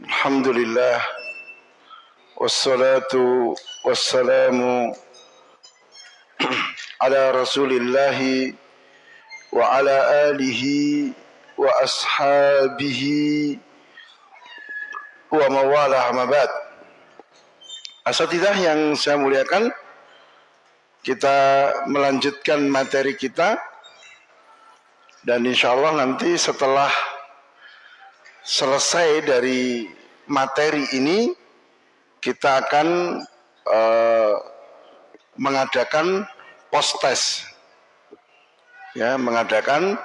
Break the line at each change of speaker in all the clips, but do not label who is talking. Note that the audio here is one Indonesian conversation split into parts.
الحمد لله والصلاة والسلام على رسول الله وعلى آله وأصحابه ومواlah mabad Asatidah yang saya muliakan kita melanjutkan materi kita dan insya Allah nanti setelah selesai dari materi ini kita akan uh, mengadakan post test. Ya mengadakan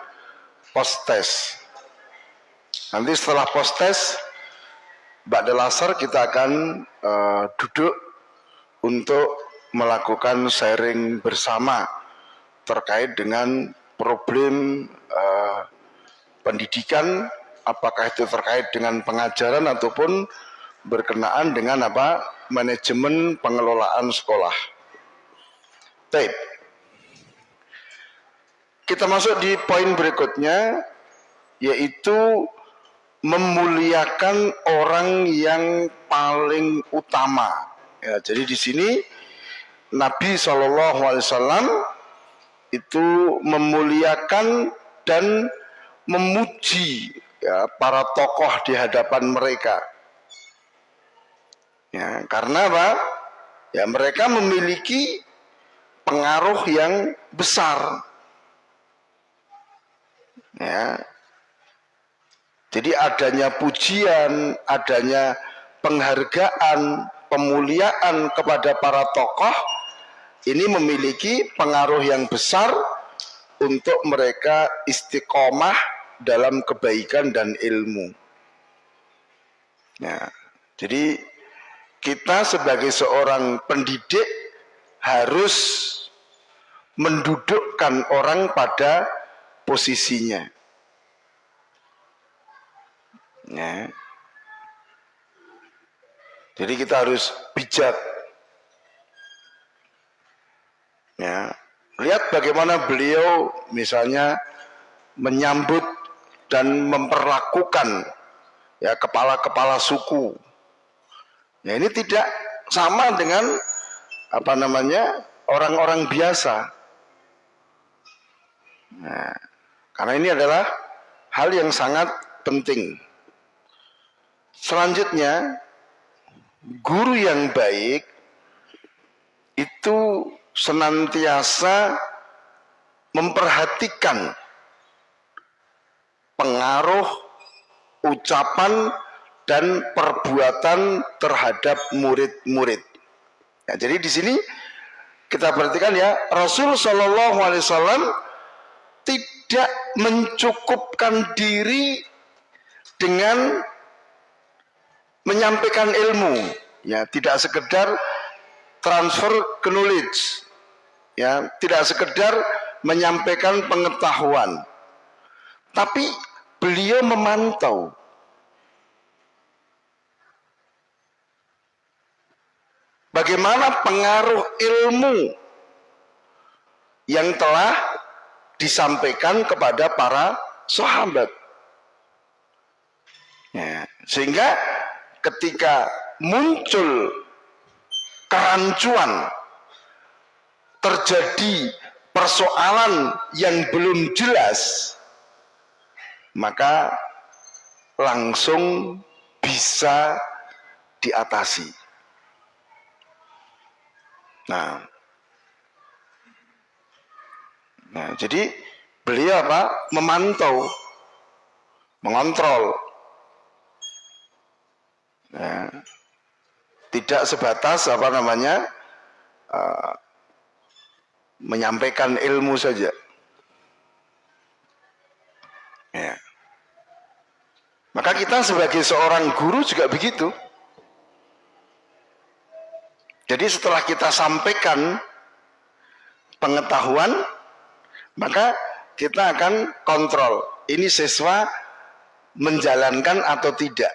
post test. Nanti setelah post test Mbak Delasar kita akan uh, duduk untuk melakukan sharing bersama terkait dengan problem uh, pendidikan apakah itu terkait dengan pengajaran ataupun berkenaan dengan apa manajemen pengelolaan sekolah. Tape. Kita masuk di poin berikutnya yaitu memuliakan orang yang paling utama. Ya, jadi di sini Nabi saw itu memuliakan dan memuji ya, para tokoh di hadapan mereka. Ya, karena apa? Ya, mereka memiliki pengaruh yang besar. Ya. Jadi adanya pujian, adanya penghargaan, pemuliaan kepada para tokoh ini memiliki pengaruh yang besar untuk mereka istiqomah dalam kebaikan dan ilmu. Ya, jadi kita sebagai seorang pendidik harus mendudukkan orang pada posisinya. Ya. Jadi kita harus bijak. Ya. Lihat bagaimana beliau misalnya menyambut dan memperlakukan ya kepala-kepala suku. Ya ini tidak sama dengan apa namanya orang-orang biasa. Nah, karena ini adalah hal yang sangat penting. Selanjutnya, guru yang baik itu senantiasa memperhatikan pengaruh ucapan dan perbuatan terhadap murid-murid. Ya, jadi di sini kita perhatikan ya Rasul Shallallahu Alaihi Wasallam tidak mencukupkan diri dengan menyampaikan ilmu, ya tidak sekedar transfer knowledge, ya tidak sekedar menyampaikan pengetahuan, tapi beliau memantau bagaimana pengaruh ilmu yang telah disampaikan kepada para sahabat. Ya, sehingga ketika muncul kerancuan, terjadi persoalan yang belum jelas, maka langsung bisa diatasi. Nah, nah jadi beliau apa? Memantau, mengontrol. Ya. Tidak sebatas apa namanya uh, menyampaikan ilmu saja. Ya. Maka kita sebagai seorang guru juga begitu. Jadi setelah kita sampaikan pengetahuan, maka kita akan kontrol. Ini siswa menjalankan atau tidak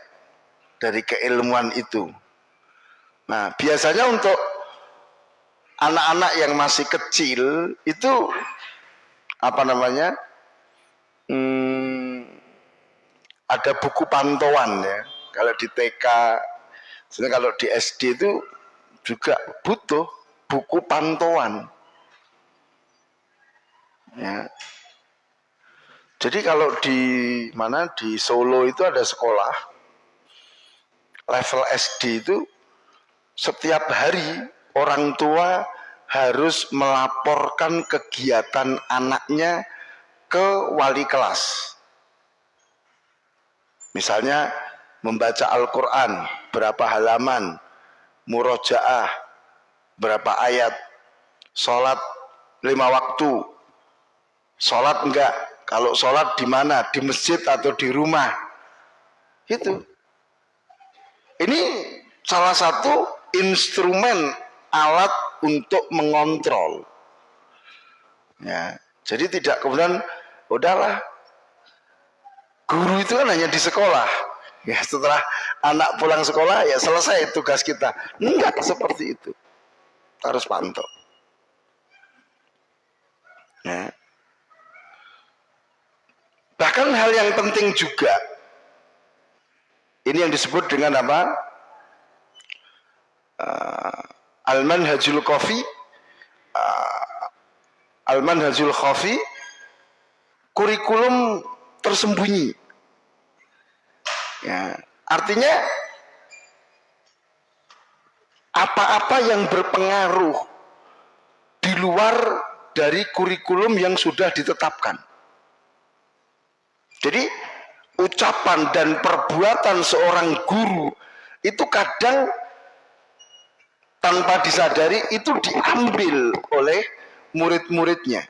dari keilmuan itu. Nah, biasanya untuk anak-anak yang masih kecil itu apa namanya? Hmm, ada buku pantauan ya kalau di TK, sebenarnya kalau di SD itu juga butuh buku pantauan. Ya. Jadi kalau di mana di Solo itu ada sekolah level SD itu setiap hari orang tua harus melaporkan kegiatan anaknya ke wali kelas. Misalnya membaca Al-Quran, berapa halaman, murojaah, berapa ayat, sholat lima waktu, sholat enggak, kalau sholat di mana, di masjid atau di rumah, itu. Ini salah satu instrumen alat untuk mengontrol. Ya, jadi tidak kemudian udahlah guru itu kan hanya di sekolah. Ya setelah anak pulang sekolah ya selesai tugas kita. Enggak seperti itu. Harus pantau. Ya. Bahkan hal yang penting juga ini yang disebut dengan apa? Uh, Al-Manhajul Qafi uh, Al-Manhajul Qafi kurikulum tersembunyi. Ya, artinya apa-apa yang berpengaruh di luar dari kurikulum yang sudah ditetapkan. Jadi ucapan dan perbuatan seorang guru itu kadang tanpa disadari itu diambil oleh murid-muridnya.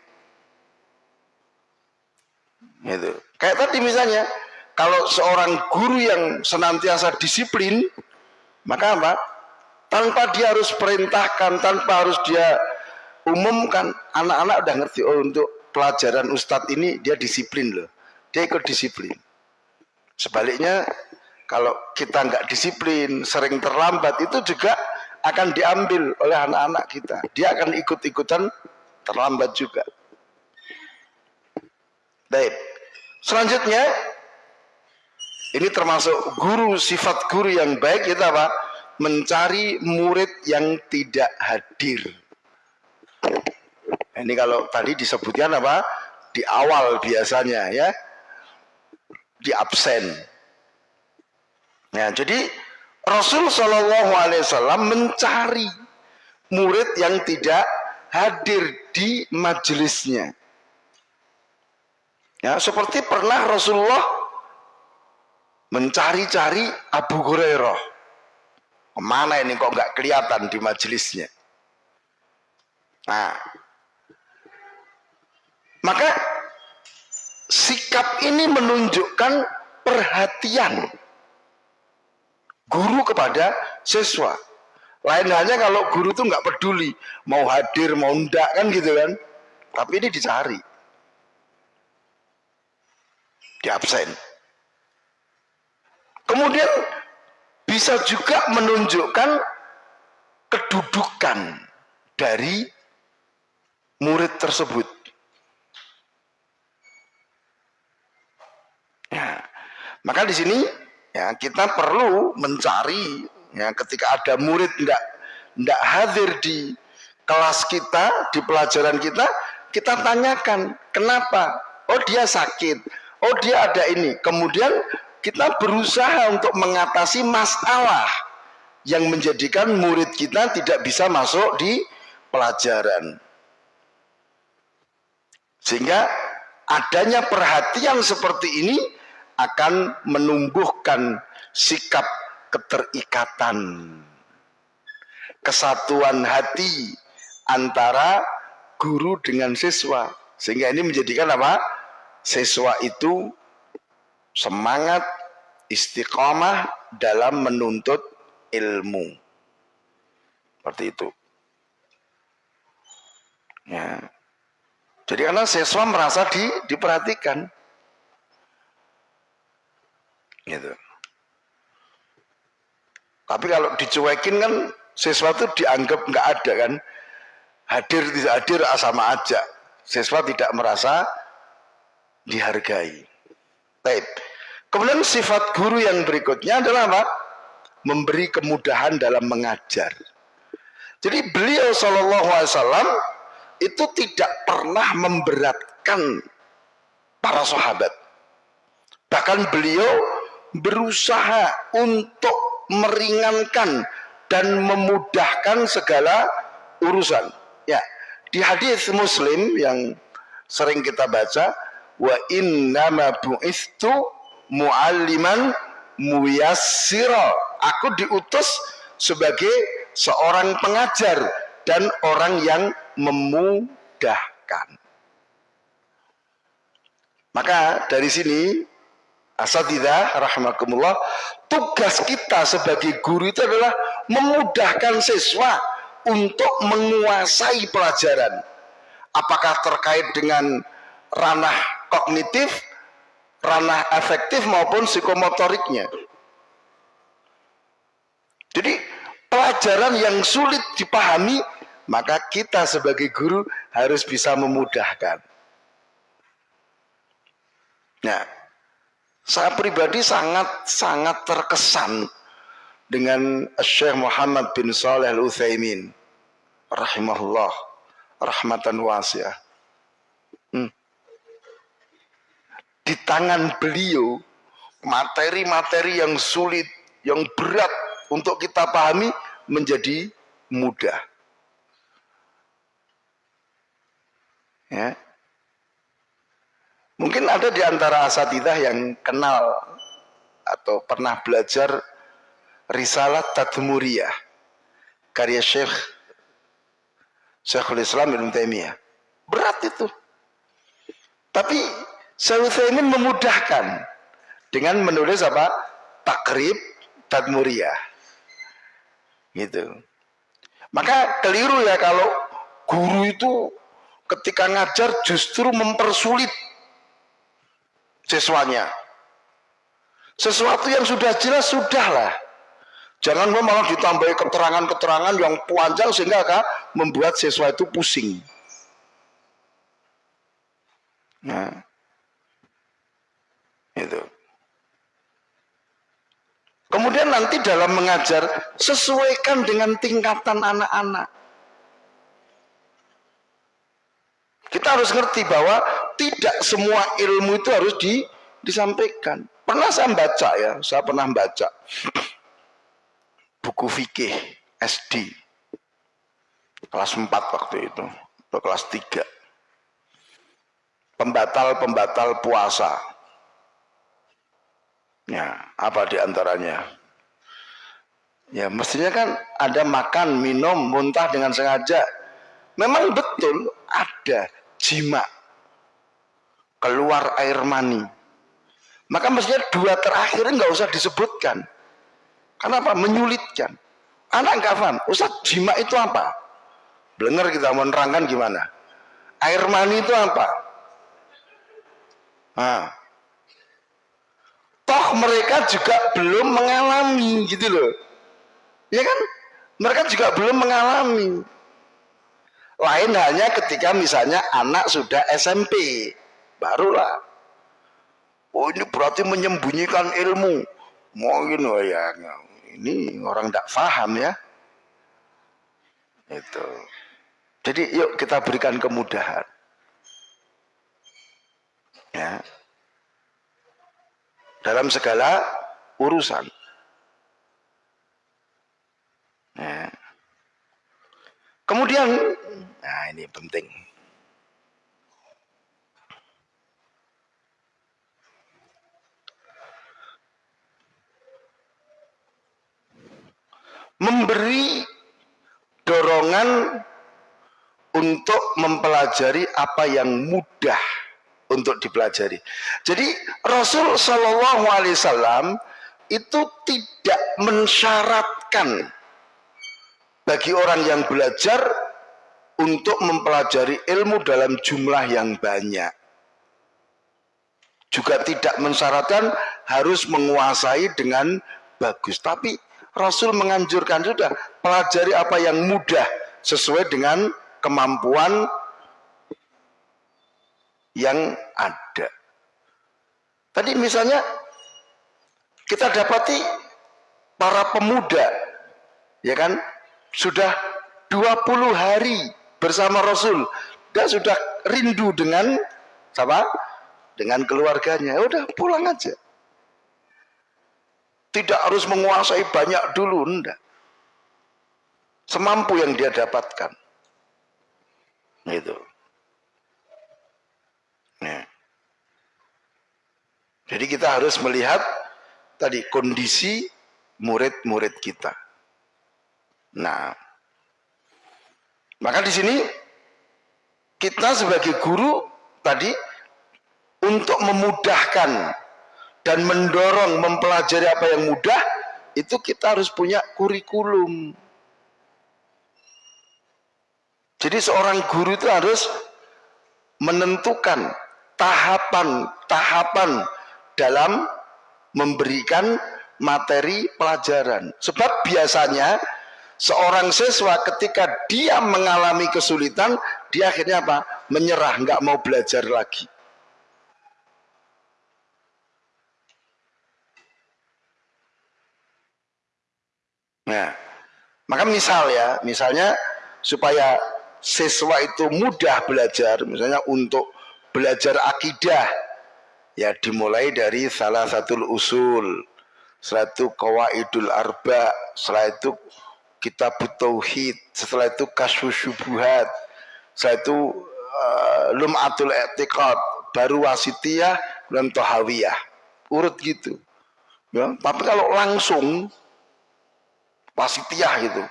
Gitu. Kayak tadi misalnya, kalau seorang guru yang senantiasa disiplin, maka apa? Tanpa dia harus perintahkan, tanpa harus dia umumkan, anak-anak udah ngerti, oh untuk pelajaran ustadz ini dia disiplin loh. Dia ikut disiplin. Sebaliknya, kalau kita nggak disiplin, sering terlambat, itu juga akan diambil oleh anak-anak kita. Dia akan ikut-ikutan terlambat juga. Baik. Selanjutnya, ini termasuk guru, sifat guru yang baik itu apa? Mencari murid yang tidak hadir. Ini kalau tadi disebutkan apa? Di awal biasanya ya. Di absen. Ya, jadi Rasul Shallallahu Alaihi Wasallam mencari murid yang tidak hadir di majelisnya. Ya, seperti pernah Rasulullah mencari-cari Abu Hurairah. Ke mana ini kok nggak kelihatan di majelisnya? Nah, maka sikap ini menunjukkan perhatian guru kepada siswa. Lain halnya kalau guru tuh nggak peduli mau hadir mau enggak kan gitu kan. Tapi ini dicari. Di absen. Kemudian bisa juga menunjukkan kedudukan dari murid tersebut. Ya. Maka di sini ya kita perlu mencari ya ketika ada murid tidak tidak hadir di kelas kita di pelajaran kita kita tanyakan kenapa oh dia sakit oh dia ada ini. Kemudian kita berusaha untuk mengatasi masalah yang menjadikan murid kita tidak bisa masuk di pelajaran. Sehingga adanya perhatian seperti ini akan menumbuhkan sikap keterikatan kesatuan hati antara guru dengan siswa. Sehingga ini menjadikan apa siswa itu semangat istiqomah dalam menuntut ilmu seperti itu ya jadi karena siswa merasa di, diperhatikan Gitu. Tapi kalau dicuekin kan sesuatu dianggap nggak ada kan. Hadir tidak hadir ah, sama aja. Siswa tidak merasa dihargai. Baik. Kemudian sifat guru yang berikutnya adalah apa? Memberi kemudahan dalam mengajar. Jadi beliau Shallallahu Alaihi Wasallam itu tidak pernah memberatkan para sahabat. Bahkan beliau berusaha untuk meringankan dan memudahkan segala urusan. Ya, di hadis Muslim yang sering kita baca, wa inna ma bu'istu mualliman muyassira. Aku diutus sebagai seorang pengajar dan orang yang memudahkan. Maka dari sini Asatidah rahmatullah tugas kita sebagai guru itu adalah memudahkan siswa untuk menguasai pelajaran. Apakah terkait dengan ranah kognitif, ranah efektif maupun psikomotoriknya. Jadi pelajaran yang sulit dipahami, maka kita sebagai guru harus bisa memudahkan. Nah, saya pribadi sangat-sangat terkesan dengan Syekh Muhammad bin Saleh Al-Utsaimin rahimahullah rahmatan wasiah. Hmm. Di tangan beliau materi-materi yang sulit, yang berat untuk kita pahami menjadi mudah. Ya, Mungkin ada di antara asatidah yang kenal atau pernah belajar Risalah Tadmuriyah karya Syekh Syekhul Islam Ibn Taimiyah. Berat itu. Tapi Syekh Utsaimin memudahkan dengan menulis apa? Takrib Tadmuriyah. Gitu. Maka keliru ya kalau guru itu ketika ngajar justru mempersulit siswanya. Sesuatu yang sudah jelas sudahlah. Jangan malah ditambahi keterangan-keterangan yang panjang sehingga akan membuat siswa itu pusing. Nah, itu. Kemudian nanti dalam mengajar sesuaikan dengan tingkatan anak-anak. Kita harus ngerti bahwa tidak semua ilmu itu harus di, disampaikan. Pernah saya baca ya, saya pernah baca buku fikih SD kelas 4 waktu itu atau kelas 3 pembatal-pembatal puasa ya apa di antaranya ya mestinya kan ada makan minum muntah dengan sengaja memang betul ada jima keluar air mani. Maka mestinya dua terakhir nggak usah disebutkan. Kenapa? Menyulitkan. Anak nggak paham. Ustaz, jima itu apa? Belengar kita menerangkan gimana? Air mani itu apa? Nah. Toh mereka juga belum mengalami gitu loh. Ya kan? Mereka juga belum mengalami. Lain hanya ketika misalnya anak sudah SMP barulah oh ini berarti menyembunyikan ilmu mungkin oh ya ini orang tidak paham ya itu jadi yuk kita berikan kemudahan ya dalam segala urusan. Ya. kemudian nah ini penting. Memberi dorongan untuk mempelajari apa yang mudah untuk dipelajari. Jadi Rasul Shallallahu Alaihi Wasallam itu tidak mensyaratkan bagi orang yang belajar untuk mempelajari ilmu dalam jumlah yang banyak. Juga tidak mensyaratkan harus menguasai dengan bagus. Tapi Rasul menganjurkan sudah pelajari apa yang mudah sesuai dengan kemampuan yang ada. Tadi misalnya kita dapati para pemuda ya kan sudah 20 hari bersama Rasul dan sudah rindu dengan siapa? Dengan keluarganya. Ya udah pulang aja. Tidak harus menguasai banyak dulu, enggak. Semampu yang dia dapatkan. Itu. Jadi kita harus melihat tadi kondisi murid-murid kita. Nah, maka di sini kita sebagai guru tadi untuk memudahkan dan mendorong mempelajari apa yang mudah itu kita harus punya kurikulum. Jadi seorang guru itu harus menentukan tahapan-tahapan dalam memberikan materi pelajaran. Sebab biasanya seorang siswa ketika dia mengalami kesulitan, dia akhirnya apa? Menyerah, nggak mau belajar lagi. Nah, maka misal ya, misalnya supaya siswa itu mudah belajar, misalnya untuk belajar akidah, ya dimulai dari salah satu usul. Setelah itu kawaidul arba. Setelah itu kitab tauhid. Setelah itu kasus syubuhat. Setelah itu uh, lum'atul etiqad baru wasitiyah dan tohawiyah urut gitu. Ya tapi kalau langsung wasitiyah gitu.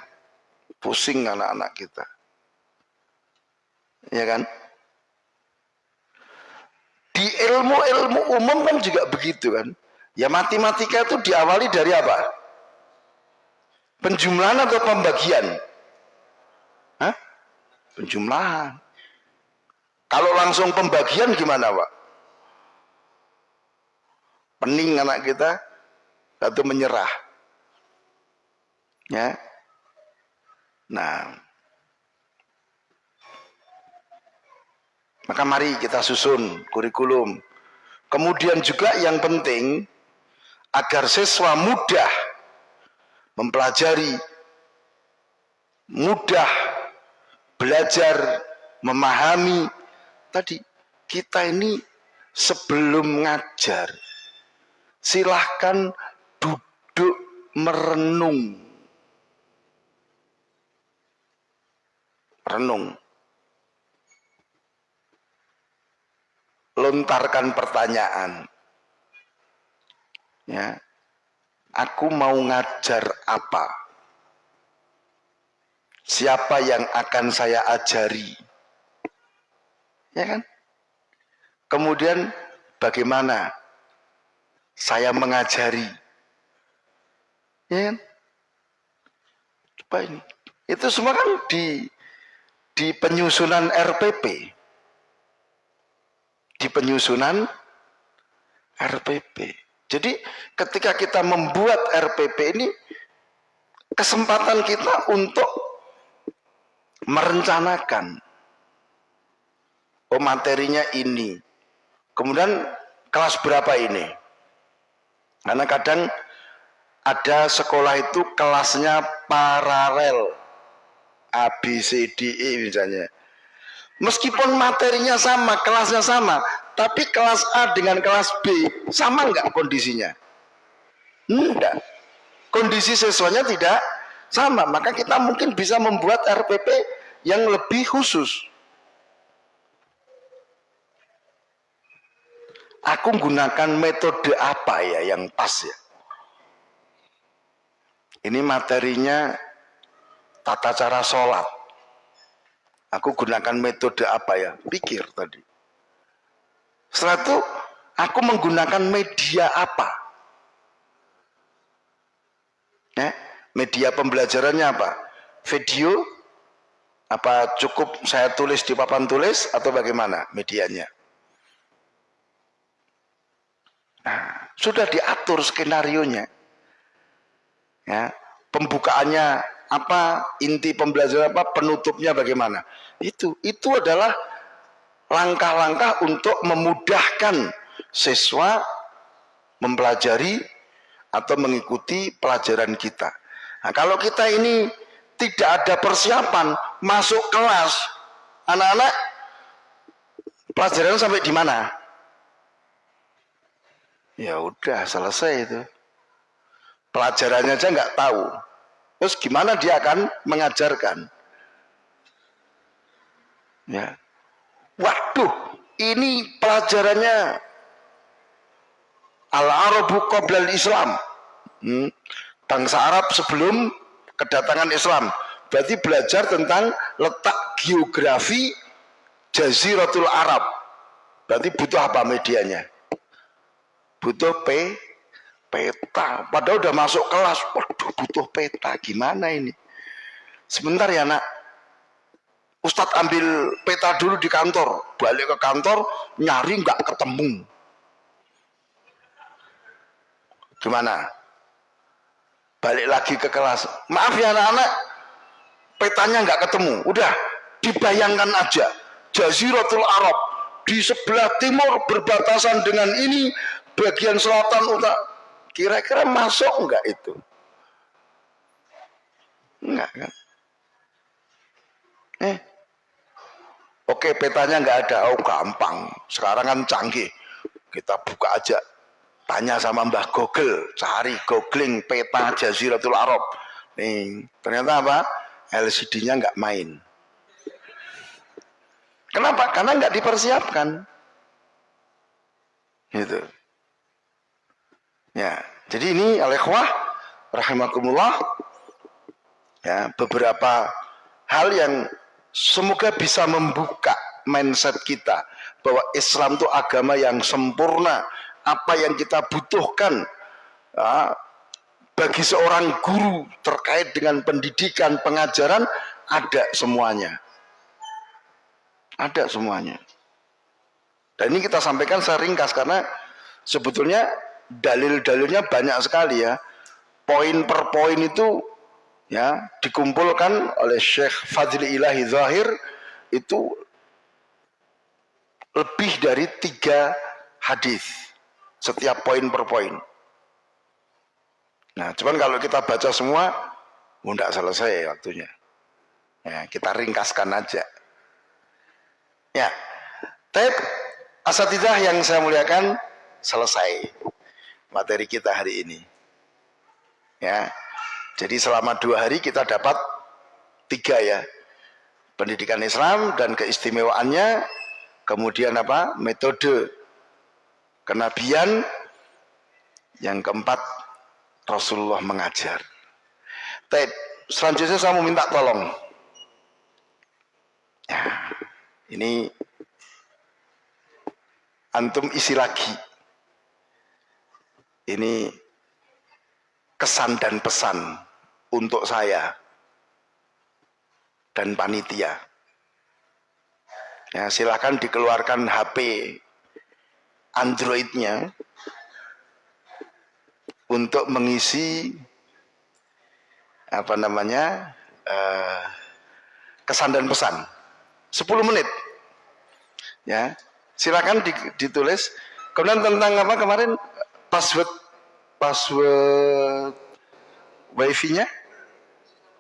Pusing anak-anak kita. Ya kan di ilmu-ilmu umum kan juga begitu kan. Ya matematika itu diawali dari apa? Penjumlahan atau pembagian? Hah? Penjumlahan. Kalau langsung pembagian gimana Pak? Pening anak kita, satu menyerah. Ya. Nah, Maka mari kita susun kurikulum. Kemudian juga yang penting agar siswa mudah mempelajari, mudah belajar, memahami. Tadi kita ini sebelum ngajar, silahkan duduk merenung. Renung. Lontarkan pertanyaan. Ya. Aku mau ngajar apa? Siapa yang akan saya ajari? Ya kan? Kemudian bagaimana saya mengajari? Ya kan? Coba ini. Itu semua kan di di penyusunan RPP di penyusunan RPP. Jadi ketika kita membuat RPP ini kesempatan kita untuk merencanakan oh materinya ini. Kemudian kelas berapa ini? Karena kadang ada sekolah itu kelasnya paralel A, B, C, D, E misalnya. Meskipun materinya sama, kelasnya sama, tapi kelas A dengan kelas B sama nggak kondisinya? Enggak. Kondisi siswanya tidak sama, maka kita mungkin bisa membuat RPP yang lebih khusus. Aku gunakan metode apa ya yang pas ya? Ini materinya tata cara sholat Aku gunakan metode apa ya? Pikir tadi. Setelah itu aku menggunakan media apa? Ya, media pembelajarannya apa? Video? Apa cukup saya tulis di papan tulis atau bagaimana medianya? Nah, sudah diatur skenario-nya. Ya, pembukaannya apa inti pembelajaran apa penutupnya bagaimana itu itu adalah langkah-langkah untuk memudahkan siswa mempelajari atau mengikuti pelajaran kita. Nah, kalau kita ini tidak ada persiapan masuk kelas, anak-anak pelajaran sampai di mana? Ya udah selesai itu. Pelajarannya aja nggak tahu. Terus gimana dia akan mengajarkan? Ya. Waduh, ini pelajarannya Al-Arabu Qoblal Islam. Hmm. Bangsa Arab sebelum kedatangan Islam. Berarti belajar tentang letak geografi Jaziratul Arab. Berarti butuh apa medianya? Butuh P, peta. Padahal udah masuk kelas. Waduh, butuh peta. Gimana ini? Sebentar ya nak. Ustadz ambil peta dulu di kantor. Balik ke kantor, nyari nggak ketemu Gimana? Balik lagi ke kelas. Maaf ya anak-anak, petanya nggak ketemu. Udah, dibayangkan aja. Jaziratul Arab di sebelah timur berbatasan dengan ini bagian selatan utara. Kira-kira masuk nggak itu? Enggak kan? Eh, oke petanya nggak ada, oh gampang. Sekarang kan canggih, kita buka aja Tanya sama Mbah Google, cari googling peta Jaziratul Arab. Nih, ternyata apa? LCD-nya nggak main. Kenapa? Karena nggak dipersiapkan. Gitu. Ya, jadi ini alaihwah rahimakumullah ya beberapa hal yang semoga bisa membuka mindset kita bahwa Islam itu agama yang sempurna apa yang kita butuhkan ya, bagi seorang guru terkait dengan pendidikan, pengajaran, ada semuanya. Ada semuanya. Dan ini kita sampaikan seringkas karena sebetulnya dalil-dalilnya banyak sekali ya. Poin per poin itu ya dikumpulkan oleh Syekh Fadli Ilahi Zahir itu lebih dari tiga hadis setiap poin per poin. Nah, cuman kalau kita baca semua, tidak oh, selesai waktunya. Ya, kita ringkaskan aja. Ya, tapi asatidah yang saya muliakan selesai materi kita hari ini. Ya, jadi selama dua hari kita dapat tiga ya, pendidikan Islam dan keistimewaannya, kemudian apa? Metode kenabian. Yang keempat Rasulullah mengajar. Tapi selanjutnya saya mau minta tolong. Ya, ini antum isi lagi. Ini kesan dan pesan untuk saya dan panitia. Ya silakan dikeluarkan HP Androidnya untuk mengisi apa namanya uh, kesan dan pesan. 10 menit. Ya silakan ditulis. Kemudian tentang apa kemarin? Password password wifi nya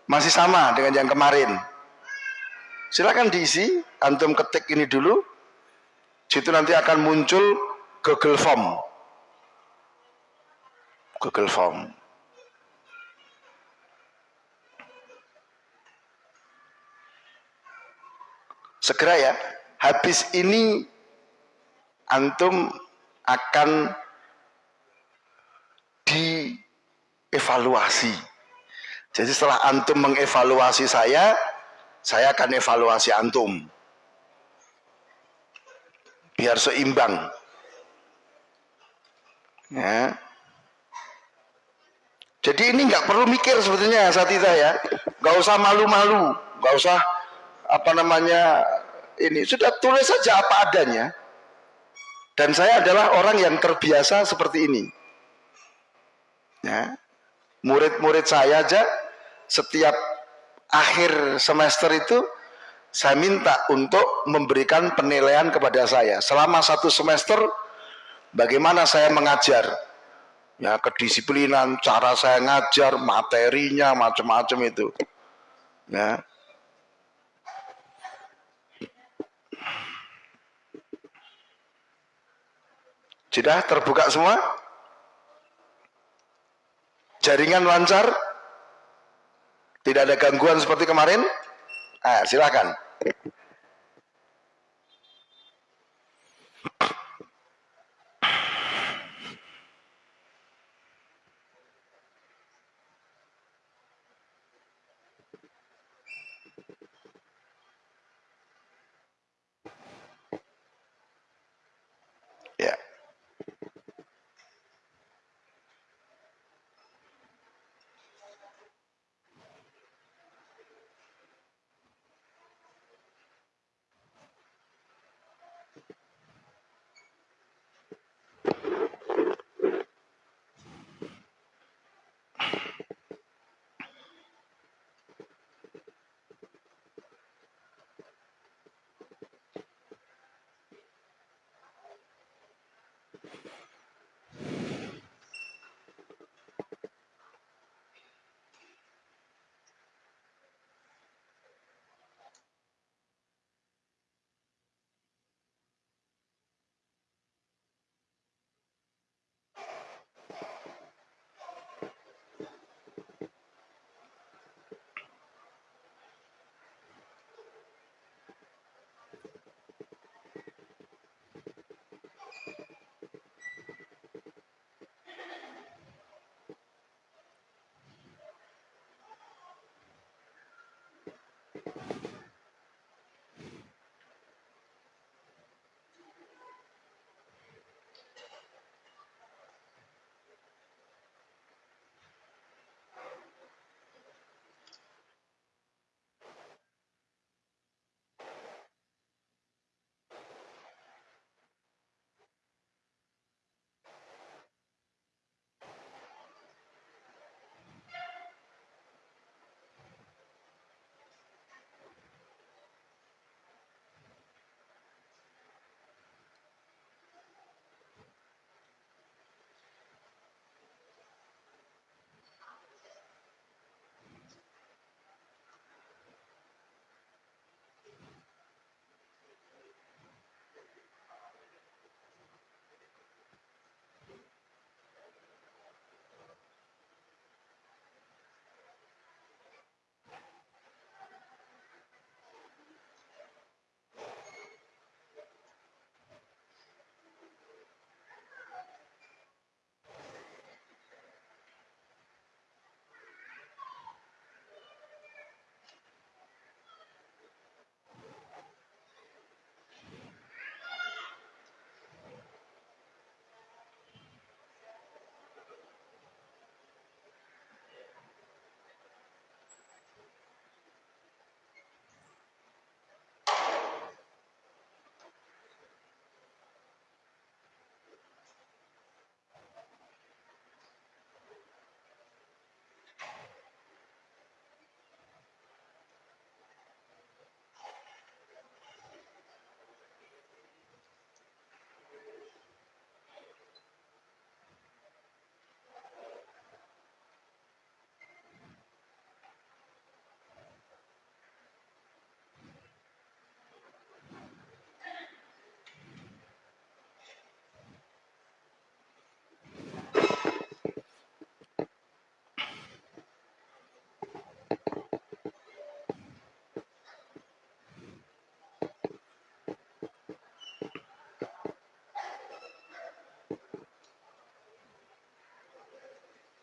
masih sama dengan yang kemarin silakan diisi antum ketik ini dulu situ nanti akan muncul Google Form. Google Form. Segera ya, habis ini antum akan dievaluasi. Jadi setelah antum mengevaluasi saya, saya akan evaluasi antum. Biar seimbang. Ya. Jadi ini nggak perlu mikir sebetulnya saat itu ya, nggak usah malu-malu, nggak usah apa namanya ini sudah tulis saja apa adanya. Dan saya adalah orang yang terbiasa seperti ini. Ya, murid-murid saya aja setiap akhir semester itu saya minta untuk memberikan penilaian kepada saya selama satu semester bagaimana saya mengajar ya kedisiplinan, cara saya ngajar, materinya macam-macam itu. Ya. Sudah terbuka semua? Jaringan lancar? Tidak ada gangguan seperti kemarin? Ah, silakan.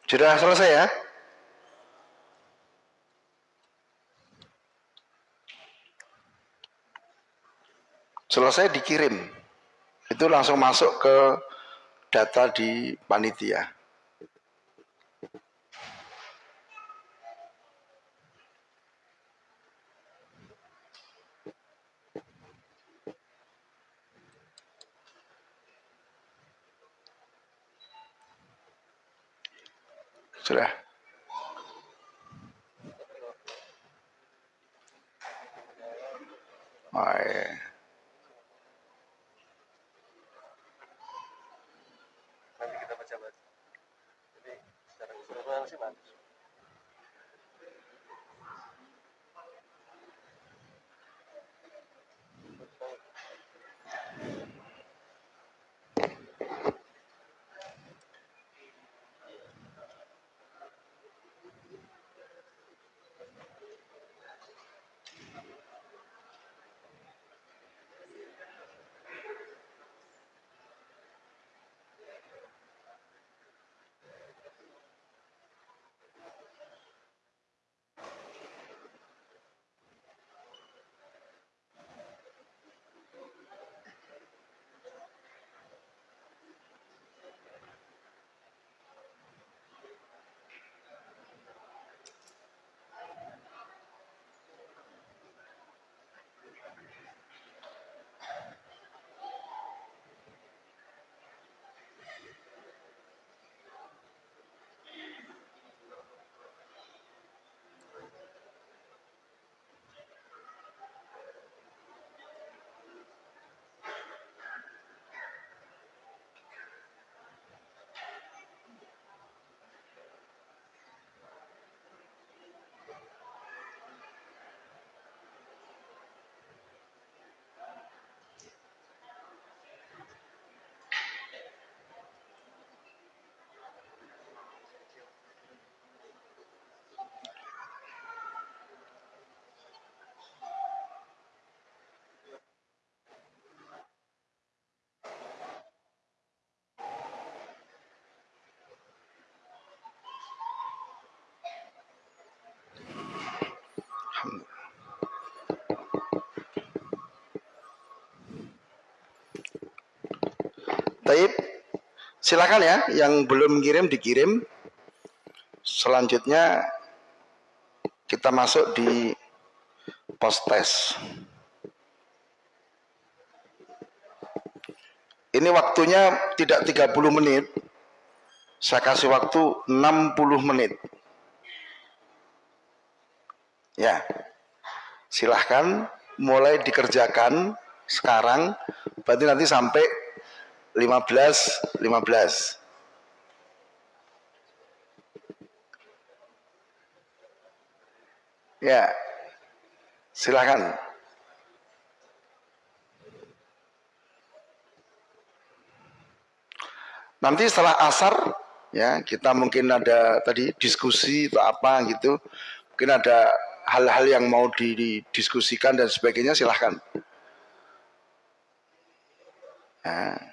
Sudah selesai ya? Selesai dikirim. Itu langsung masuk ke data di panitia. Sudah. Silakan ya yang belum kirim dikirim. Selanjutnya kita masuk di post test ini waktunya tidak 30 menit. Saya kasih waktu 60 menit. Ya silahkan mulai dikerjakan sekarang. Berarti nanti sampai 15 15 ya silahkan nanti setelah asar ya kita mungkin ada tadi diskusi atau apa gitu mungkin ada hal-hal yang mau didiskusikan dan sebagainya silahkan. Nah.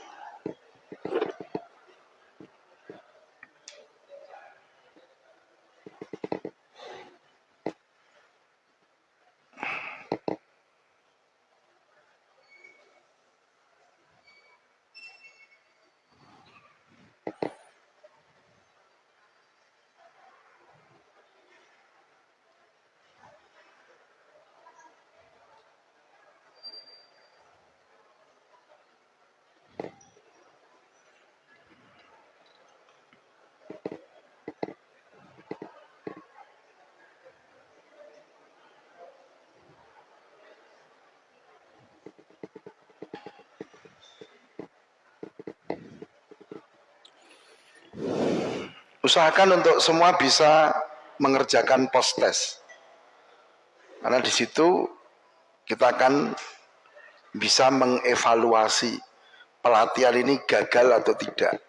usahakan untuk semua bisa mengerjakan post test. Karena di situ kita akan bisa mengevaluasi pelatihan ini gagal atau tidak.